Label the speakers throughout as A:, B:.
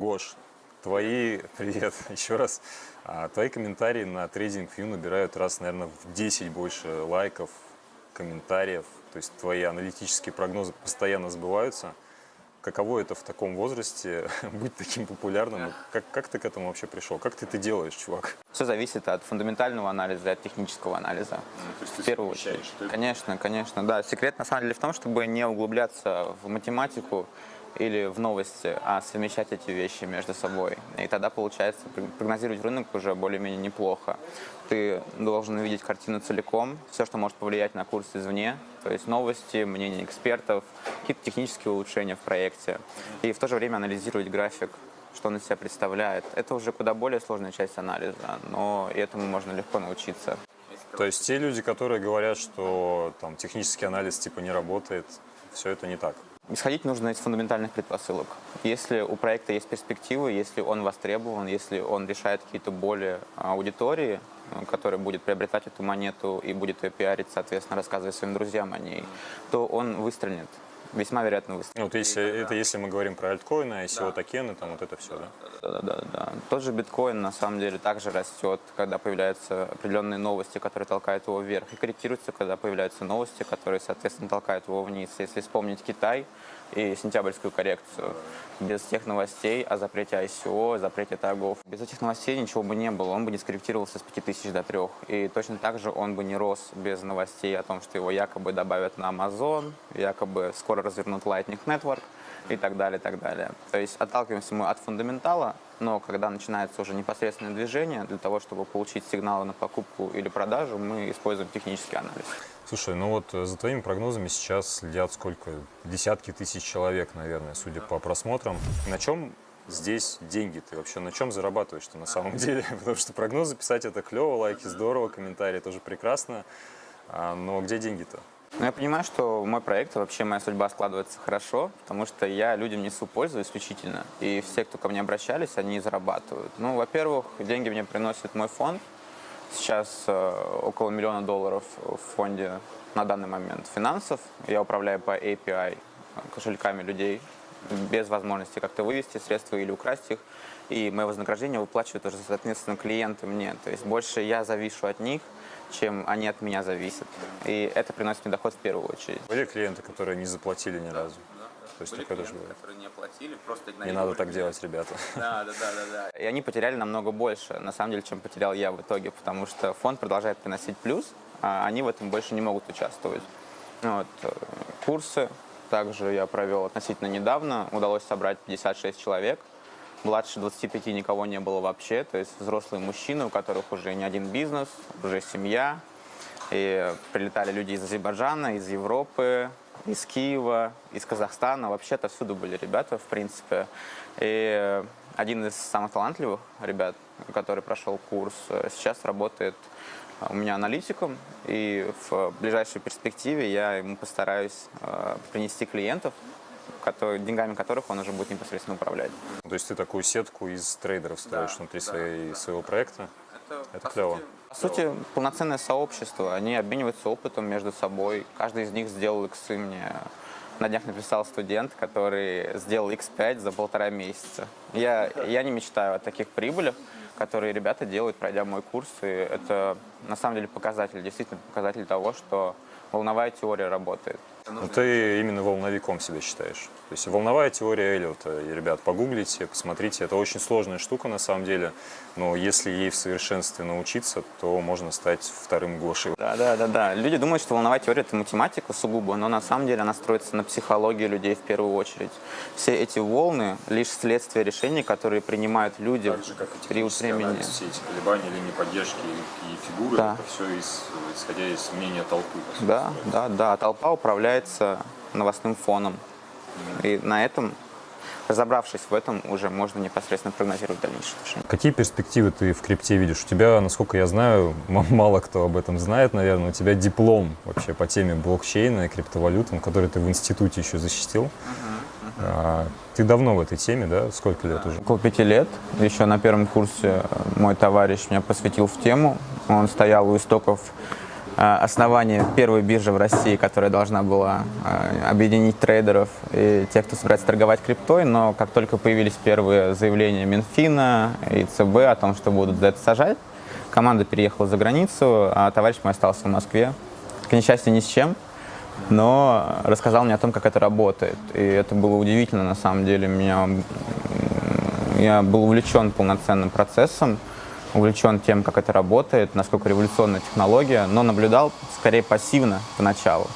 A: Гош, твои, привет еще раз, а, твои комментарии на TradingView набирают раз, наверное, в 10 больше лайков, комментариев, то есть твои аналитические прогнозы постоянно сбываются. Каково это в таком возрасте быть таким популярным? Как, как ты к этому вообще пришел? Как ты это делаешь, чувак?
B: Все зависит от фундаментального анализа и от технического анализа.
A: Ну, то есть ты
B: в первую очередь. Конечно, конечно, да. Секрет на самом деле в том, чтобы не углубляться в математику или в новости, а совмещать эти вещи между собой. И тогда получается прогнозировать рынок уже более-менее неплохо. Ты должен увидеть картину целиком, все, что может повлиять на курс извне, то есть новости, мнения экспертов, какие-то технические улучшения в проекте. И в то же время анализировать график, что он из себя представляет. Это уже куда более сложная часть анализа, но этому можно легко научиться.
A: То есть те люди, которые говорят, что там технический анализ типа не работает, все это не так?
B: Исходить нужно из фундаментальных предпосылок. Если у проекта есть перспективы, если он востребован, если он решает какие-то боли аудитории, э, которая будет приобретать эту монету и будет ее пиарить, соответственно, рассказывая своим друзьям о ней, то он выстрелит весьма вероятно выстрелит.
A: Ну, вот если, это если мы говорим про альткоины, ICO да. токены, там вот это все, да?
B: Да, да, да. Тот же биткоин на самом деле также растет, когда появляются определенные новости, которые толкают его вверх, и корректируется, когда появляются новости, которые, соответственно, толкают его вниз. Если вспомнить Китай, и сентябрьскую коррекцию. Без тех новостей о запрете ICO, запрете торгов. Без этих новостей ничего бы не было, он бы не скорректировался с 5000 до 3. И точно так же он бы не рос без новостей о том, что его якобы добавят на Amazon, якобы скоро развернут Lightning Network и так далее, и так далее. То есть отталкиваемся мы от фундаментала, но когда начинается уже непосредственное движение, для того, чтобы получить сигналы на покупку или продажу, мы используем технический анализ.
A: Слушай, ну вот э, за твоими прогнозами сейчас следят сколько? Десятки тысяч человек, наверное, судя по просмотрам. На чем здесь деньги? Ты вообще на чем зарабатываешь-то на самом деле? Потому что прогнозы писать это клево, лайки здорово, комментарии тоже прекрасно. А, но где деньги-то?
B: Ну, я понимаю, что мой проект, вообще моя судьба складывается хорошо, потому что я людям несу пользу исключительно. И все, кто ко мне обращались, они зарабатывают. Ну, во-первых, деньги мне приносит мой фонд, Сейчас э, около миллиона долларов в фонде на данный момент финансов. Я управляю по API кошельками людей без возможности как-то вывести средства или украсть их. И мое вознаграждение выплачивают уже, соответственно, клиенты мне. То есть больше я завишу от них, чем они от меня зависят. И это приносит мне доход в первую очередь.
A: Были клиенты, которые не заплатили ни разу?
B: То есть Были такое тоже бывает. которые не оплатили, просто
A: Не надо так делать, ребята.
B: Да, да, да, да, да. И они потеряли намного больше, на самом деле, чем потерял я в итоге, потому что фонд продолжает приносить плюс, а они в этом больше не могут участвовать. Вот. Курсы также я провел относительно недавно, удалось собрать 56 человек. Младше 25 никого не было вообще, то есть взрослые мужчины, у которых уже не один бизнес, уже семья. И прилетали люди из Азербайджана, из Европы, из Киева, из Казахстана, вообще-то всюду были ребята, в принципе. И один из самых талантливых ребят, который прошел курс, сейчас работает у меня аналитиком, и в ближайшей перспективе я ему постараюсь э, принести клиентов, который, деньгами которых он уже будет непосредственно управлять.
A: То есть ты такую сетку из трейдеров строишь да, внутри да, своей, да. своего проекта? Это, Это клево.
B: Сути, по сути, полноценное сообщество. Они обмениваются опытом между собой. Каждый из них сделал иксы мне. На днях написал студент, который сделал X5 за полтора месяца. Я, я не мечтаю о таких прибылях, которые ребята делают, пройдя мой курс. И это на самом деле показатель, действительно показатель того, что волновая теория работает.
A: Ну, ты именно волновиком себя считаешь. То есть волновая теория Эллиота, и, ребят, погуглите, посмотрите, это очень сложная штука на самом деле, но если ей в совершенстве научиться, то можно стать вторым Гошей.
B: Да, да, да, да. Люди думают, что волновая теория – это математика сугубо, но на самом деле она строится на психологии людей в первую очередь. Все эти волны – лишь следствие решений, которые принимают люди
A: так же, как и период времени. Все эти колебания, линии поддержки и фигуры, да. это все из, исходя из мнения толпы.
B: Да, да, да. Толпа управляется новостным фоном. И на этом, разобравшись в этом, уже можно непосредственно прогнозировать дальнейшее движение.
A: Какие перспективы ты в крипте видишь? У тебя, насколько я знаю, мало кто об этом знает, наверное, у тебя диплом вообще по теме блокчейна и криптовалют, который ты в институте еще защитил. Uh -huh, uh -huh. Ты давно в этой теме, да? Сколько лет уже?
B: Около пяти лет. Еще на первом курсе мой товарищ меня посвятил в тему. Он стоял у истоков э, основания первой биржи в России, которая должна была э, объединить трейдеров и тех, кто собирается торговать криптой, но как только появились первые заявления Минфина и ЦБ о том, что будут за это сажать, команда переехала за границу, а товарищ мой остался в Москве. К несчастью, ни с чем, но рассказал мне о том, как это работает. И это было удивительно, на самом деле. Меня, я был увлечен полноценным процессом, увлечен тем, как это работает, насколько революционная технология, но наблюдал скорее пассивно поначалу.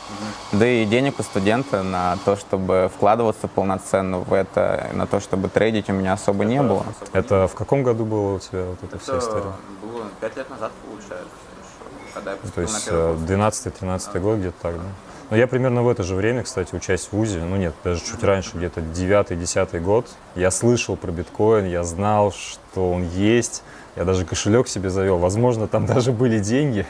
B: Да и денег у студента на то, чтобы вкладываться полноценно в это, на то, чтобы трейдить, у меня особо это, не было.
A: Это в каком году было у тебя вот эта это вся история?
B: было пять лет назад, получается
A: когда я То есть 12-13 э, год где-то так, да? Но я примерно в это же время, кстати, учась в ВУЗе, ну нет, даже чуть раньше, где-то 9-10 год, я слышал про биткоин, я знал, что он есть, я даже кошелек себе завел, возможно, там даже были деньги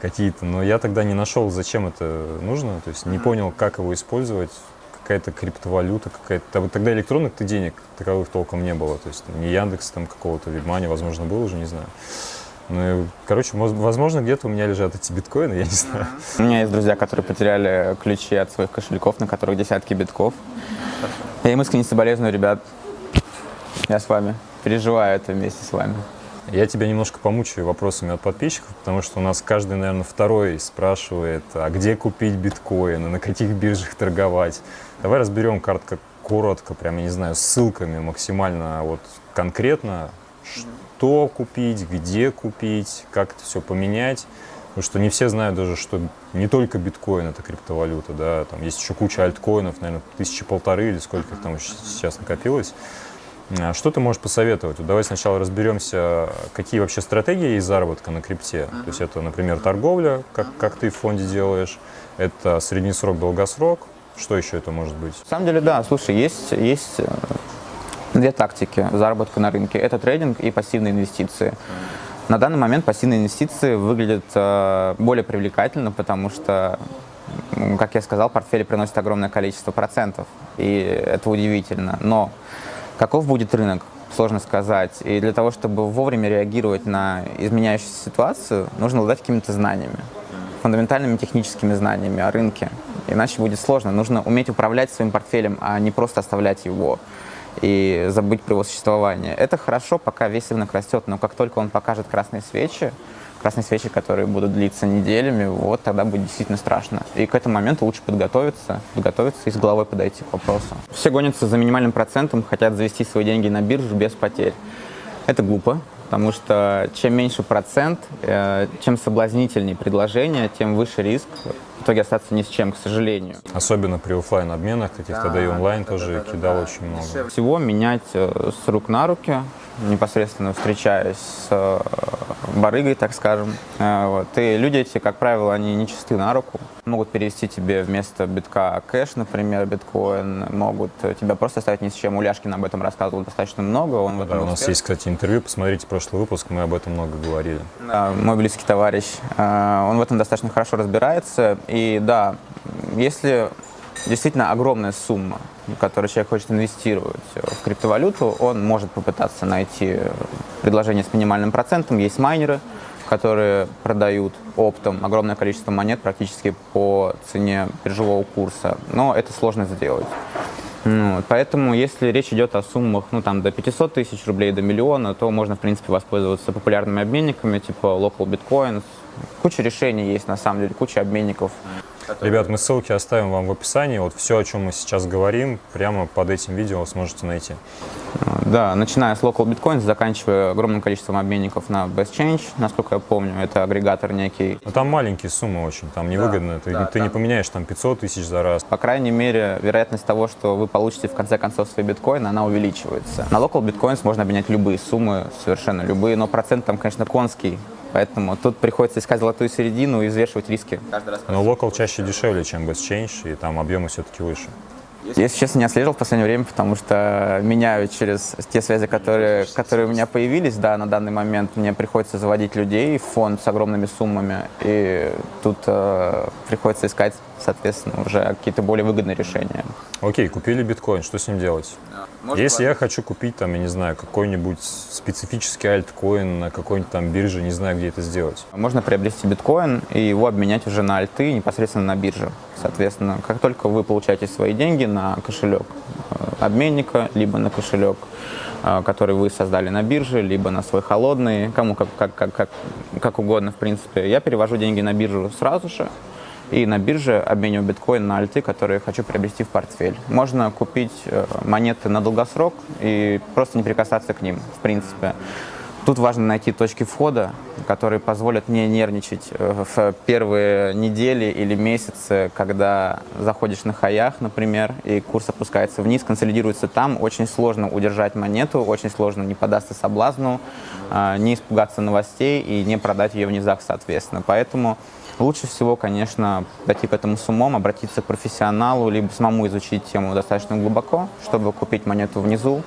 A: какие-то, но я тогда не нашел, зачем это нужно, то есть не понял, как его использовать, какая-то криптовалюта, какая-то... Тогда электронных ты денег таковых толком не было, то есть не Яндекс там какого-то, Вибмани, возможно, был уже, не знаю. Ну, короче, возможно, где-то у меня лежат эти биткоины, я не знаю.
B: У меня есть друзья, которые потеряли ключи от своих кошельков, на которых десятки битков. Я им искренне соболезную, ребят. Я с вами. Переживаю это вместе с вами.
A: Я тебя немножко помучаю вопросами от подписчиков, потому что у нас каждый, наверное, второй спрашивает, а где купить биткоины, на каких биржах торговать. Давай разберем кратко, коротко, прямо, не знаю, ссылками максимально вот конкретно, что купить, где купить, как это все поменять. Потому что не все знают даже, что не только биткоин это криптовалюта, да, там есть еще куча альткоинов, наверное, тысячи полторы или сколько их там сейчас накопилось. А что ты можешь посоветовать? Вот давай сначала разберемся, какие вообще стратегии есть заработка на крипте. То есть это, например, торговля, как, как ты в фонде делаешь, это средний срок, долгосрок. Что еще это может быть?
B: На самом деле, да, слушай, есть, есть э, Две тактики заработка на рынке – это трейдинг и пассивные инвестиции. На данный момент пассивные инвестиции выглядят э, более привлекательно, потому что, как я сказал, портфели приносят огромное количество процентов, и это удивительно. Но каков будет рынок, сложно сказать. И для того, чтобы вовремя реагировать на изменяющуюся ситуацию, нужно обладать какими-то знаниями, фундаментальными техническими знаниями о рынке. Иначе будет сложно. Нужно уметь управлять своим портфелем, а не просто оставлять его и забыть про его существование. Это хорошо, пока весь рынок растет, но как только он покажет красные свечи, красные свечи, которые будут длиться неделями, вот тогда будет действительно страшно. И к этому моменту лучше подготовиться, подготовиться и с головой подойти к вопросу. Все гонятся за минимальным процентом, хотят завести свои деньги на биржу без потерь. Это глупо, потому что чем меньше процент, э, чем соблазнительнее предложение, тем выше риск в итоге остаться ни с чем, к сожалению.
A: Особенно при офлайн обменах каких-то, да, да и онлайн да, тоже да, да, кидал да, очень много.
B: Всего менять э, с рук на руки, непосредственно встречаясь с э, барыгой, так скажем. Э, вот. И люди эти, как правило, они не чисты на руку. Могут перевести тебе вместо битка кэш, например, биткоин. Могут тебя просто оставить ни с чем. Уляшкин об этом рассказывал достаточно много. Он
A: да, у нас есть, кстати, интервью. Посмотрите прошлый выпуск, мы об этом много говорили.
B: Да, мой близкий товарищ. Он в этом достаточно хорошо разбирается. И да, если действительно огромная сумма, которую человек хочет инвестировать в криптовалюту, он может попытаться найти предложение с минимальным процентом. Есть майнеры, которые продают оптом огромное количество монет практически по цене биржевого курса, но это сложно сделать. Ну, поэтому, если речь идет о суммах ну, там, до 500 тысяч рублей, до миллиона, то можно, в принципе, воспользоваться популярными обменниками, типа Local Bitcoins. Куча решений есть, на самом деле, куча обменников.
A: Ребят, мы ссылки оставим вам в описании. Вот все, о чем мы сейчас говорим, прямо под этим видео сможете найти.
B: Да, начиная с Local Bitcoin, заканчивая огромным количеством обменников на Best Change, насколько я помню, это агрегатор некий.
A: Но там маленькие суммы очень, там невыгодно, да, ты, да, ты там... не поменяешь там 500 тысяч за раз.
B: По крайней мере, вероятность того, что вы получите в конце концов свой биткоин, она увеличивается. На Local Bitcoins можно обменять любые суммы, совершенно любые, но процент там, конечно, конский, Поэтому тут приходится искать золотую середину и взвешивать риски.
A: Но локал чаще дешевле, чем BestChange, и там объемы все-таки выше.
B: Если честно, не отслеживал в последнее время, потому что меняю через те связи, которые, которые у меня появились. Да, на данный момент мне приходится заводить людей в фонд с огромными суммами, и тут э, приходится искать, соответственно, уже какие-то более выгодные решения.
A: Окей, купили биткоин, что с ним делать?
B: Можно
A: Если я хочу купить, там, я не знаю, какой-нибудь специфический альткоин на какой-нибудь там бирже, не знаю, где это сделать.
B: Можно приобрести биткоин и его обменять уже на альты непосредственно на бирже. Соответственно, как только вы получаете свои деньги на кошелек э, обменника, либо на кошелек, э, который вы создали на бирже, либо на свой холодный, кому как, как, как, как, как угодно, в принципе, я перевожу деньги на биржу сразу же, и на бирже обмениваю биткоин на альты, которые хочу приобрести в портфель. Можно купить э, монеты на долгосрок и просто не прикасаться к ним, в принципе. Тут важно найти точки входа, которые позволят не нервничать э, в первые недели или месяцы, когда заходишь на хаях, например, и курс опускается вниз, консолидируется там. Очень сложно удержать монету, очень сложно не податься соблазну, э, не испугаться новостей и не продать ее в низах, соответственно. Поэтому Лучше всего, конечно, подойти к этому с умом, обратиться к профессионалу, либо самому изучить тему достаточно глубоко, чтобы купить монету внизу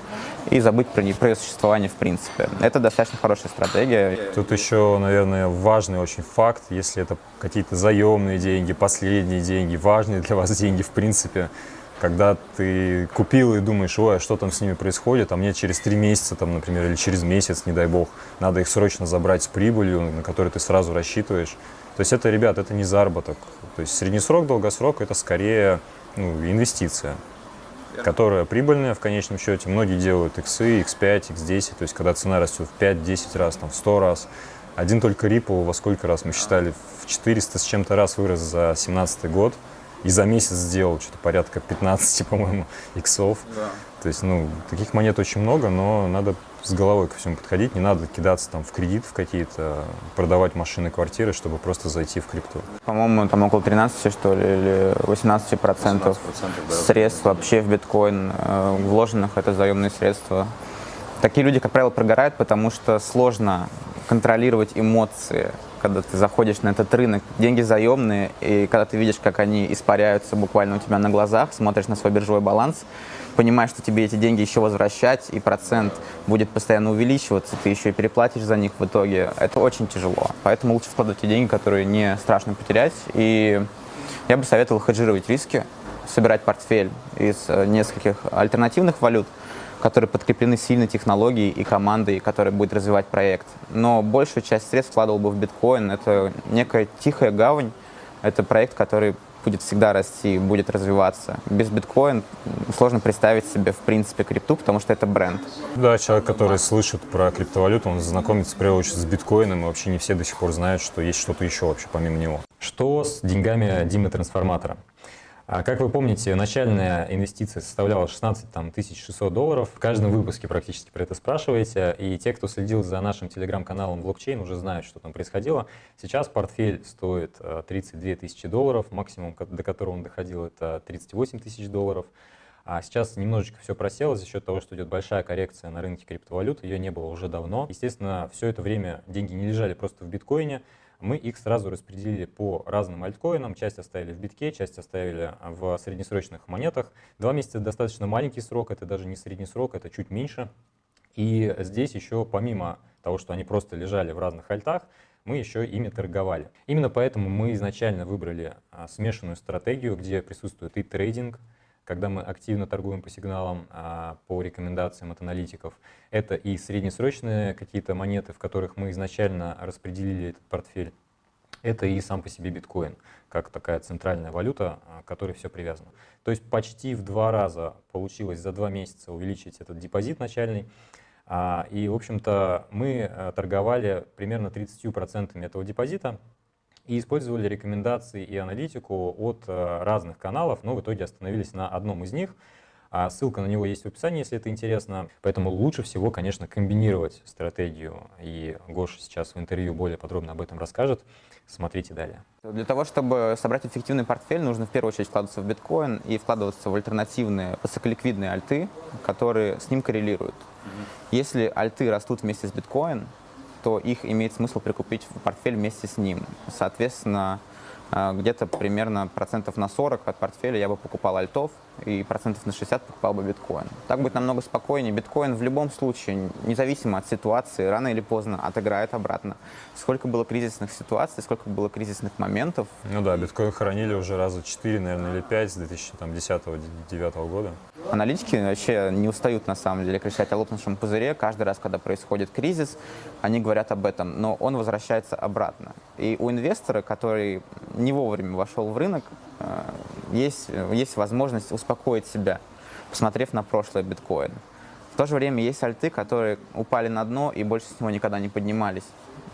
B: и забыть про, про ее существование в принципе. Это достаточно хорошая стратегия.
A: Тут еще, наверное, важный очень факт, если это какие-то заемные деньги, последние деньги, важные для вас деньги в принципе, когда ты купил и думаешь, ой, а что там с ними происходит, а мне через три месяца, там, например, или через месяц, не дай бог, надо их срочно забрать с прибылью, на которую ты сразу рассчитываешь. То есть это, ребят, это не заработок. То есть среднесрок, долгосрок – это скорее ну, инвестиция, которая прибыльная в конечном счете. Многие делают X, X5, X10, то есть когда цена растет в 5-10 раз, там, в 100 раз. Один только Ripple во сколько раз мы считали? В 400 с чем-то раз вырос за 2017 год. И за месяц сделал что-то порядка 15, по-моему, иксов. Да. То есть, ну, таких монет очень много, но надо с головой ко всему подходить. Не надо кидаться там в кредит в какие-то, продавать машины, квартиры, чтобы просто зайти в крипту.
B: По-моему, там около 13, что ли, или 18 процентов да, средств вообще в биткоин э, вложенных, это заемные средства. Такие люди, как правило, прогорают, потому что сложно контролировать эмоции когда ты заходишь на этот рынок, деньги заемные, и когда ты видишь, как они испаряются буквально у тебя на глазах, смотришь на свой биржевой баланс, понимаешь, что тебе эти деньги еще возвращать, и процент будет постоянно увеличиваться, ты еще и переплатишь за них в итоге, это очень тяжело. Поэтому лучше вкладывать те деньги, которые не страшно потерять. И я бы советовал хеджировать риски, собирать портфель из э, нескольких альтернативных валют, которые подкреплены сильной технологией и командой, которая будет развивать проект. Но большую часть средств вкладывал бы в биткоин. Это некая тихая гавань, это проект, который будет всегда расти, будет развиваться. Без биткоин сложно представить себе, в принципе, крипту, потому что это бренд.
A: Да, человек, который слышит про криптовалюту, он знакомится, в первую с биткоином, и вообще не все до сих пор знают, что есть что-то еще вообще помимо него. Что с деньгами Димы Трансформатора? А как вы помните, начальная инвестиция составляла 16 там, 600 долларов. В каждом выпуске практически про это спрашиваете. И те, кто следил за нашим телеграм-каналом блокчейн, уже знают, что там происходило. Сейчас портфель стоит 32 э, тысячи долларов. Максимум, до которого он доходил, это 38 тысяч долларов. А сейчас немножечко все просело за счет того, что идет большая коррекция на рынке криптовалют. Ее не было уже давно. Естественно, все это время деньги не лежали просто в биткоине мы их сразу распределили по разным альткоинам. Часть оставили в битке, часть оставили в среднесрочных монетах. Два месяца достаточно маленький срок, это даже не средний срок, это чуть меньше. И здесь еще помимо того, что они просто лежали в разных альтах, мы еще ими торговали. Именно поэтому мы изначально выбрали а, смешанную стратегию, где присутствует и трейдинг, когда мы активно торгуем по сигналам, а, по рекомендациям от аналитиков. Это и среднесрочные какие-то монеты, в которых мы изначально распределили этот портфель. Это и сам по себе биткоин, как такая центральная валюта, а, к которой все привязано. То есть почти в два раза получилось за два месяца увеличить этот депозит начальный. А, и, в общем-то, мы торговали примерно 30% этого депозита, и использовали рекомендации и аналитику от э, разных каналов, но в итоге остановились на одном из них. А ссылка на него есть в описании, если это интересно. Поэтому лучше всего, конечно, комбинировать стратегию. И Гоша сейчас в интервью более подробно об этом расскажет. Смотрите далее.
B: Для того, чтобы собрать эффективный портфель, нужно в первую очередь вкладываться в биткоин и вкладываться в альтернативные высоколиквидные альты, которые с ним коррелируют. Если альты растут вместе с биткоин, то их имеет смысл прикупить в портфель вместе с ним. Соответственно, э, где-то примерно процентов на 40 от портфеля я бы покупал альтов, и процентов на 60 покупал бы биткоин. Так будет намного спокойнее. Биткоин в любом случае, независимо от ситуации, рано или поздно отыграет обратно. Сколько было кризисных ситуаций, сколько было кризисных моментов.
A: Ну да, биткоин хоронили уже раза 4, наверное, или 5 с 2010-2009 года.
B: Аналитики вообще не устают, на самом деле, кричать о лопнувшем пузыре. Каждый раз, когда происходит кризис, они говорят об этом, но он возвращается обратно. И у инвестора, который не вовремя вошел в рынок, э, есть, есть возможность успокоить себя, посмотрев на прошлое биткоин. В то же время есть альты, которые упали на дно и больше с него никогда не поднимались.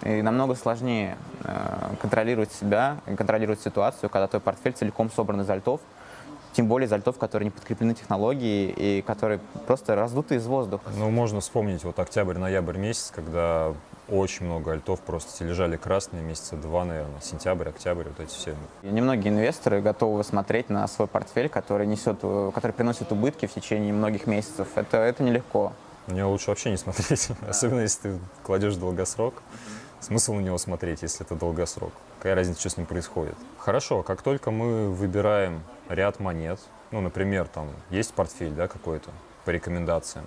B: И намного сложнее э, контролировать себя, контролировать ситуацию, когда твой портфель целиком собран из альтов, тем более из альтов, которые не подкреплены технологией и которые просто раздуты из воздуха.
A: Ну, можно вспомнить вот октябрь-ноябрь месяц, когда очень много альтов просто лежали красные месяца два, наверное, сентябрь, октябрь, вот эти все.
B: И немногие инвесторы готовы смотреть на свой портфель, который несет, который приносит убытки в течение многих месяцев. Это, это нелегко.
A: На него лучше вообще не смотреть, особенно если ты кладешь долгосрок. Смысл на него смотреть, если это долгосрок? Какая разница, что с ним происходит? Хорошо, как только мы выбираем ряд монет, ну, например, там есть портфель, да, какой-то по рекомендациям,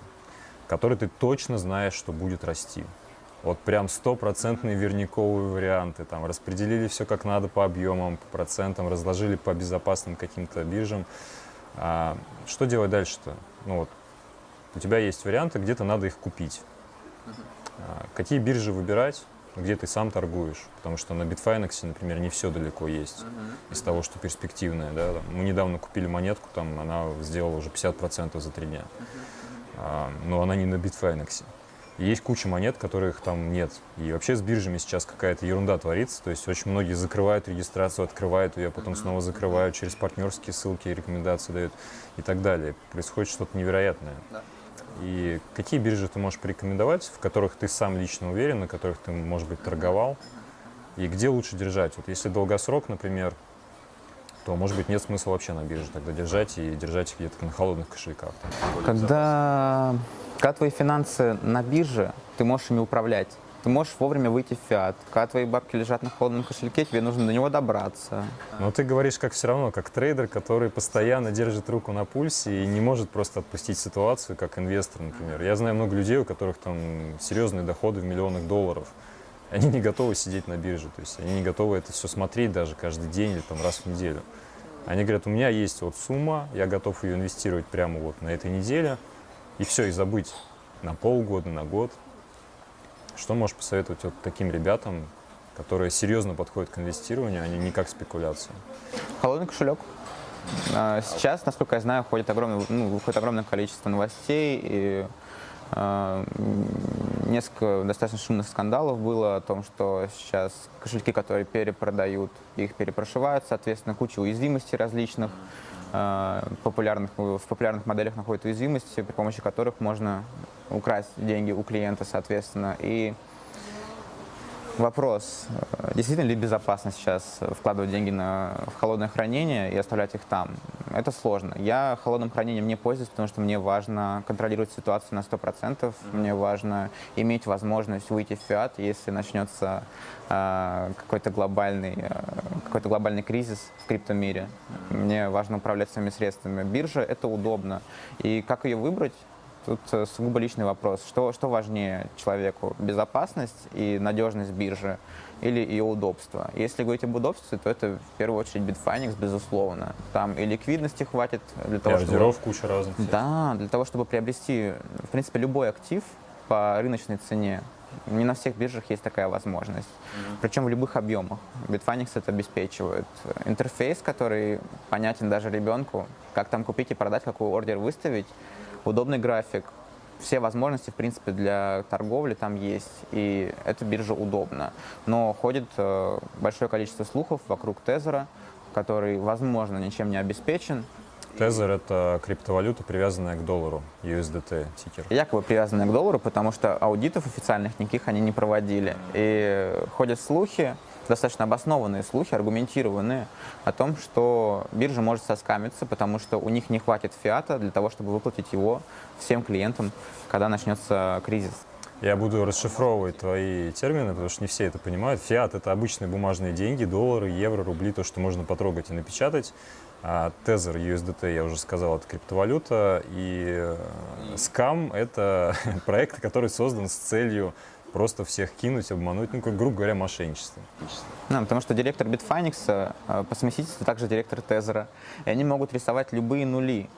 A: который ты точно знаешь, что будет расти. Вот прям стопроцентные верниковые варианты, там распределили все как надо по объемам, по процентам, разложили по безопасным каким-то биржам. А, что делать дальше-то? Ну вот, у тебя есть варианты, где-то надо их купить. А, какие биржи выбирать? где ты сам торгуешь, потому что на Bitfinex, например, не все далеко есть uh-huh. из того, что перспективное. Да? Мы недавно купили монетку, там она сделала уже 50% за три дня, uh-huh. а, но она не на Bitfinex. Есть куча монет, которых там нет. И вообще с биржами сейчас какая-то ерунда творится. То есть очень многие закрывают регистрацию, открывают ее, потом снова закрывают, через партнерские ссылки рекомендации дают и так далее. Происходит что-то невероятное. Да. И какие биржи ты можешь порекомендовать, в которых ты сам лично уверен, на которых ты, может быть, торговал? И где лучше держать? Вот если долгосрок, например, то, может быть, нет смысла вообще на бирже тогда держать и держать где-то на холодных кошельках.
B: Когда, когда твои финансы на бирже, ты можешь ими управлять. Ты можешь вовремя выйти в фиат. Когда твои бабки лежат на холодном кошельке, тебе нужно до него добраться.
A: Но ты говоришь как все равно, как трейдер, который постоянно держит руку на пульсе и не может просто отпустить ситуацию, как инвестор, например. Я знаю много людей, у которых там серьезные доходы в миллионах долларов. Они не готовы сидеть на бирже, то есть они не готовы это все смотреть даже каждый день или там раз в неделю. Они говорят, у меня есть вот сумма, я готов ее инвестировать прямо вот на этой неделе, и все, и забыть на полгода, на год. Что можешь посоветовать вот таким ребятам, которые серьезно подходят к инвестированию, а не как спекуляция?
B: Холодный кошелек. А, сейчас, насколько я знаю, ходит огромное, ну, выходит огромное количество новостей и э, несколько достаточно шумных скандалов было о том, что сейчас кошельки, которые перепродают, их перепрошивают, соответственно, куча уязвимостей различных. Э, популярных, в популярных моделях находят уязвимости, при помощи которых можно украсть деньги у клиента, соответственно. И вопрос, действительно ли безопасно сейчас вкладывать деньги на, в холодное хранение и оставлять их там? Это сложно. Я холодным хранением не пользуюсь, потому что мне важно контролировать ситуацию на 100%. Mm-hmm. Мне важно иметь возможность выйти в фиат, если начнется э, какой-то глобальный, э, какой-то глобальный кризис в криптомире. Мне важно управлять своими средствами. Биржа — это удобно. И как ее выбрать? Тут э, сугубо личный вопрос. Что, что важнее человеку? Безопасность и надежность биржи или ее удобство? Если говорить об удобстве, то это в первую очередь Bitfinex, безусловно. Там и ликвидности хватит для того,
A: и чтобы... куча разных.
B: Да, для того, чтобы приобрести, в принципе, любой актив по рыночной цене. Не на всех биржах есть такая возможность. Mm-hmm. Причем в любых объемах. Bitfinex это обеспечивает. Интерфейс, который понятен даже ребенку, как там купить и продать, какой ордер выставить, удобный график, все возможности, в принципе, для торговли там есть, и эта биржа удобна. Но ходит э, большое количество слухов вокруг Тезера, который, возможно, ничем не обеспечен.
A: Тезер — это криптовалюта, привязанная к доллару, USDT тикер.
B: Якобы привязанная к доллару, потому что аудитов официальных никаких они не проводили. И ходят слухи, достаточно обоснованные слухи, аргументированные, о том, что биржа может соскамиться, потому что у них не хватит фиата для того, чтобы выплатить его всем клиентам, когда начнется кризис.
A: Я буду расшифровывать твои термины, потому что не все это понимают. Фиат — это обычные бумажные деньги, доллары, евро, рубли, то, что можно потрогать и напечатать. А Tether USDT, я уже сказал, это криптовалюта. И э, Scam — это проект, который создан с целью просто всех кинуть, обмануть, ну, как, грубо говоря, мошенничество.
B: Ну, потому что директор Bitfinex э, по совместительству также директор Тезера. И они могут рисовать любые нули.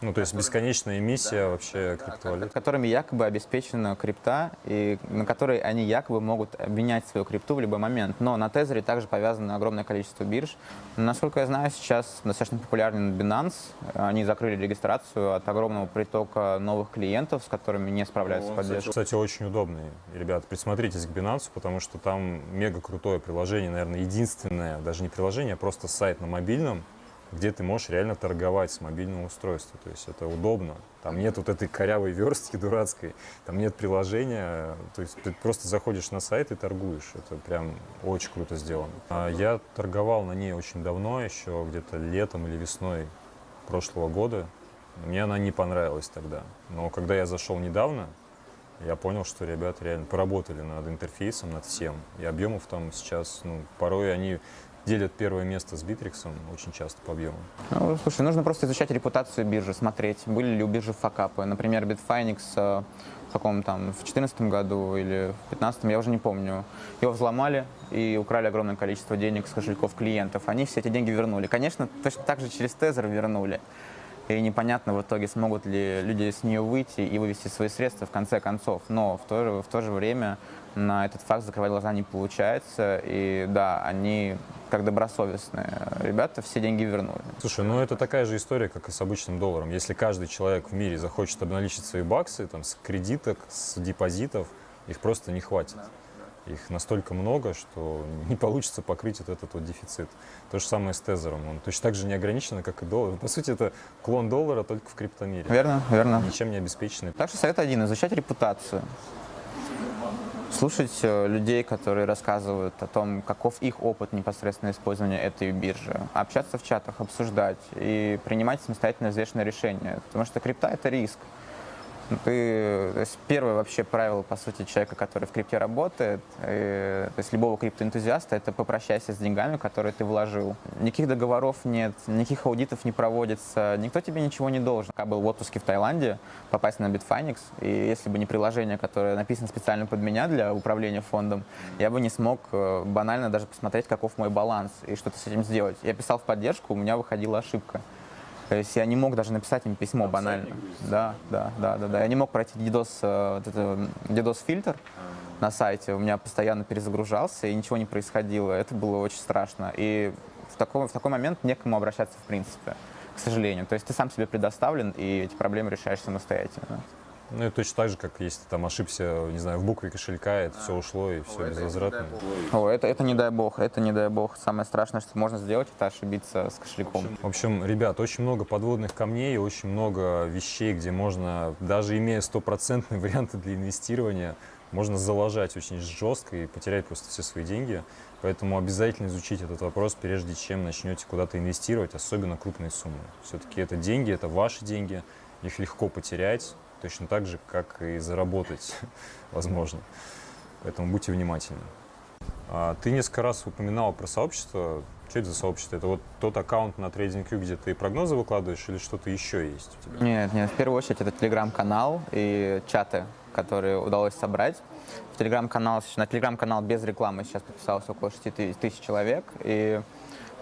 A: Ну, то есть бесконечная эмиссия вообще криптовалют.
B: которыми якобы обеспечена крипта, и на которой они якобы могут обменять свою крипту в любой момент. Но на Тезере также повязано огромное количество бирж. Насколько я знаю, сейчас достаточно популярен Binance. Они закрыли регистрацию от огромного притока новых клиентов, с которыми не справляются с поддержкой.
A: Кстати, очень удобный. Ребят, присмотритесь к Binance, потому что там мега крутое приложение, наверное, единственное, даже не приложение, а просто сайт на мобильном, где ты можешь реально торговать с мобильного устройства. То есть это удобно. Там нет вот этой корявой верстки дурацкой, там нет приложения. То есть ты просто заходишь на сайт и торгуешь. Это прям очень круто сделано. А я торговал на ней очень давно, еще где-то летом или весной прошлого года. Мне она не понравилась тогда. Но когда я зашел недавно, я понял, что ребята реально поработали над интерфейсом, над всем. И объемов там сейчас, ну, порой они делят первое место с Битриксом очень часто по объему.
B: Ну, слушай, нужно просто изучать репутацию биржи, смотреть, были ли у биржи факапы. Например, Bitfinex э, в каком там, в 2014 году или в 2015, я уже не помню, его взломали и украли огромное количество денег с кошельков клиентов. Они все эти деньги вернули. Конечно, точно так же через Тезер вернули. И непонятно в итоге, смогут ли люди с нее выйти и вывести свои средства в конце концов. Но в то же, в то же время на этот факт закрывать глаза не получается. И да, они как добросовестные ребята все деньги вернули.
A: Слушай, ну это такая же история, как и с обычным долларом. Если каждый человек в мире захочет обналичить свои баксы там, с кредиток, с депозитов, их просто не хватит. Их настолько много, что не получится покрыть вот этот вот дефицит. То же самое с тезером. Он точно так же не ограничен, как и доллар. По сути, это клон доллара только в криптомире.
B: Верно, верно.
A: Ничем не обеспеченный.
B: Так что совет один – изучать репутацию слушать э, людей, которые рассказывают о том, каков их опыт непосредственного использования этой биржи, общаться в чатах, обсуждать и принимать самостоятельно взвешенное решение. Потому что крипта — это риск. Ты, то есть первое вообще правило, по сути, человека, который в крипте работает, и, то есть любого криптоэнтузиаста, это попрощайся с деньгами, которые ты вложил. Никаких договоров нет, никаких аудитов не проводится, никто тебе ничего не должен. Я был в отпуске в Таиланде, попасть на Bitfinex, и если бы не приложение, которое написано специально под меня для управления фондом, я бы не смог э, банально даже посмотреть, каков мой баланс и что-то с этим сделать. Я писал в поддержку, у меня выходила ошибка. То есть я не мог даже написать им письмо Там банально. Да, да, да, да, да. Я не мог пройти DDoS, DDoS фильтр на сайте. У меня постоянно перезагружался и ничего не происходило. Это было очень страшно. И в такой, в такой момент некому обращаться в принципе, к сожалению. То есть ты сам себе предоставлен, и эти проблемы решаешь самостоятельно.
A: Ну и точно так же, как если ты там ошибся, не знаю, в букве кошелька, это а. все ушло и все безвозвратно.
B: О, это, это не дай бог, это не дай бог. Самое страшное, что можно сделать, это ошибиться с кошельком.
A: В общем, ребят, очень много подводных камней, очень много вещей, где можно, даже имея стопроцентные варианты для инвестирования, можно залажать очень жестко и потерять просто все свои деньги. Поэтому обязательно изучить этот вопрос, прежде чем начнете куда-то инвестировать, особенно крупные суммы. Все-таки это деньги, это ваши деньги, их легко потерять, точно так же, как и заработать, возможно. Поэтому будьте внимательны. А, ты несколько раз упоминал про сообщество. Что это за сообщество? Это вот тот аккаунт на TradingView, где ты прогнозы выкладываешь, или что-то еще есть у тебя?
B: Нет, нет, в первую очередь это телеграм-канал и чаты, которые удалось собрать. В телеграм-канал, на телеграм-канал без рекламы сейчас подписалось около 6 тысяч человек. И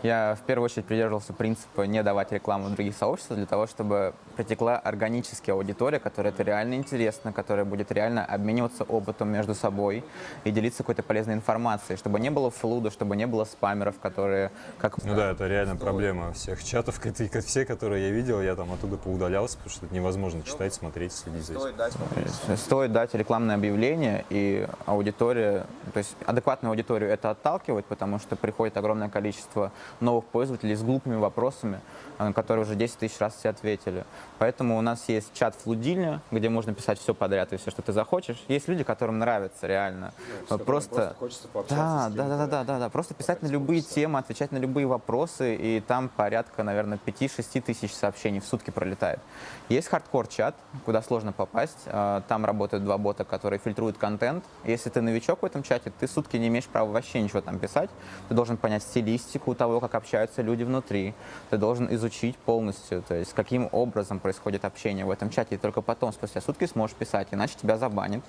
B: я в первую очередь придерживался принципа не давать рекламу в других сообществах для того, чтобы притекла органически аудитория, которая это реально интересно, которая будет реально обмениваться опытом между собой и делиться какой-то полезной информацией, чтобы не было флуда, чтобы не было спамеров, которые... Как...
A: Ну да, это реально проблема всех чатов, все, которые я видел, я там оттуда поудалялся, потому что это невозможно читать, смотреть, следить за этим.
B: Стоит дать рекламное объявление, и аудитория, то есть адекватную аудиторию это отталкивает, потому что приходит огромное количество новых пользователей с глупыми вопросами, на которые уже 10 тысяч раз все ответили. Поэтому у нас есть чат флудильня, где можно писать все подряд и все, что ты захочешь. Есть люди, которым нравится реально.
A: Ну,
B: просто,
A: хочется
B: да, да, да, да, да, да, да. Просто писать на любые темы, отвечать на любые вопросы, и там порядка, наверное, 5-6 тысяч сообщений в сутки пролетает. Есть хардкор-чат, куда сложно попасть. А, Там работают два бота, которые фильтруют контент. Если ты новичок в этом чате, ты сутки не имеешь права вообще ничего там писать. Ты должен понять стилистику того, как общаются люди внутри. Ты должен изучить полностью, то есть каким образом происходит общение в этом чате. И только потом, спустя сутки, сможешь писать, иначе тебя забанят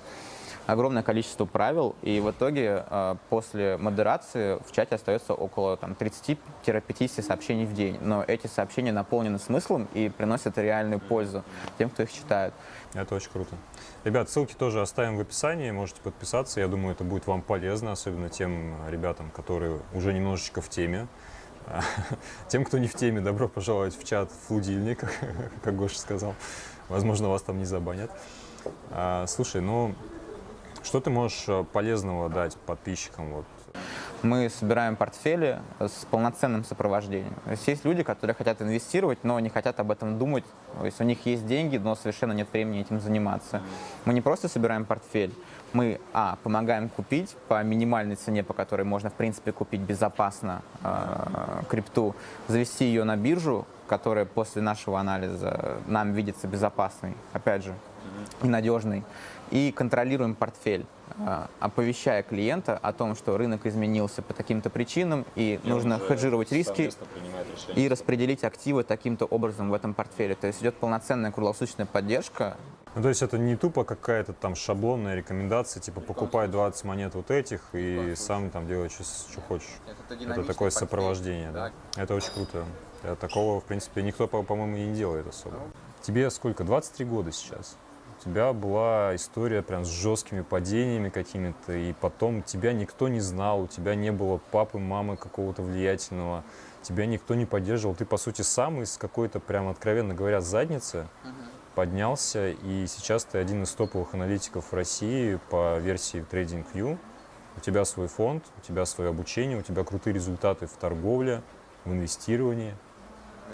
B: огромное количество правил, и в итоге э, после модерации в чате остается около там, 30-50 сообщений в день. Но эти сообщения наполнены смыслом и приносят реальную пользу тем, кто их читает.
A: Это очень круто. Ребят, ссылки тоже оставим в описании, можете подписаться. Я думаю, это будет вам полезно, особенно тем ребятам, которые уже немножечко в теме. Тем, кто не в теме, добро пожаловать в чат «Флудильник», как Гоша сказал. Возможно, вас там не забанят. А, Слушай, ну, что ты можешь э, полезного дать подписчикам? Вот?
B: Мы собираем портфели с полноценным сопровождением. То есть есть люди, которые хотят инвестировать, но не хотят об этом думать. То есть у них есть деньги, но совершенно нет времени этим заниматься. Мы не просто собираем портфель, мы, а, помогаем купить по минимальной цене, по которой можно, в принципе, купить безопасно э, крипту, завести ее на биржу, которая после нашего анализа нам видится безопасной, опять же, и надежной, и контролируем портфель, оповещая клиента о том, что рынок изменился по таким-то причинам, и нужно хеджировать риски и распределить активы таким-то образом в этом портфеле. То есть идет полноценная круглосуточная поддержка,
A: Ну, то есть это не тупо какая-то там шаблонная рекомендация, типа покупай 20 монет вот этих и сам там делай, что, что хочешь. Это такое сопровождение, да. Это очень круто. Такого, в принципе, никто, по- по-моему, и не делает особо. Тебе сколько? 23 года сейчас. У тебя была история прям с жесткими падениями какими-то, и потом тебя никто не знал, у тебя не было папы, мамы какого-то влиятельного, тебя никто не поддерживал. Ты, по сути, сам из какой-то, прям откровенно говоря, задницы поднялся, и сейчас ты один из топовых аналитиков в России по версии TradingView. У тебя свой фонд, у тебя свое обучение, у тебя крутые результаты в торговле, в инвестировании.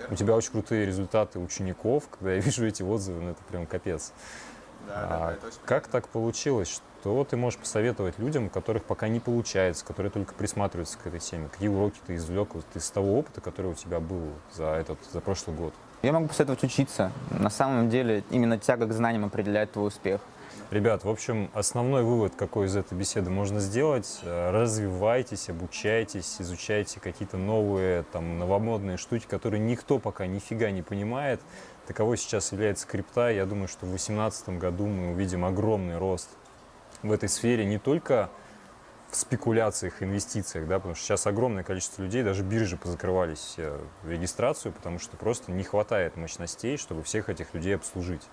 A: У тебя очень крутые результаты учеников. Когда я вижу эти отзывы, ну это прям капец. А как так получилось? Что ты можешь посоветовать людям, у которых пока не получается, которые только присматриваются к этой теме? Какие уроки ты извлек вот из того опыта, который у тебя был за этот, за прошлый год?
B: Я могу посоветовать учиться. На самом деле именно тяга к знаниям определяет твой успех.
A: Ребят, в общем, основной вывод, какой из этой беседы можно сделать, э, развивайтесь, обучайтесь, изучайте какие-то новые, там, новомодные штуки, которые никто пока нифига не понимает. Таковой сейчас является крипта. Я думаю, что в 2018 году мы увидим огромный рост в этой сфере не только в спекуляциях, инвестициях, да, потому что сейчас огромное количество людей, даже биржи позакрывались все в регистрацию, потому что просто не хватает мощностей, чтобы всех этих людей обслужить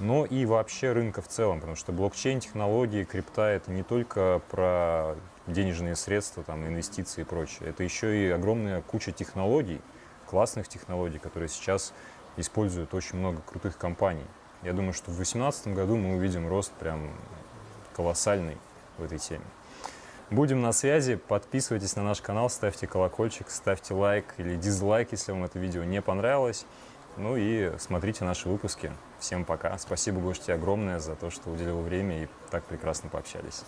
A: но и вообще рынка в целом, потому что блокчейн, технологии, крипта — это не только про денежные средства, там, инвестиции и прочее. Это еще и огромная куча технологий, классных технологий, которые сейчас используют очень много крутых компаний. Я думаю, что в 2018 году мы увидим рост прям колоссальный в этой теме. Будем на связи, подписывайтесь на наш канал, ставьте колокольчик, ставьте лайк или дизлайк, если вам это видео не понравилось. Ну и смотрите наши выпуски. Всем пока. Спасибо, Гош, огромное за то, что уделил время и так прекрасно пообщались.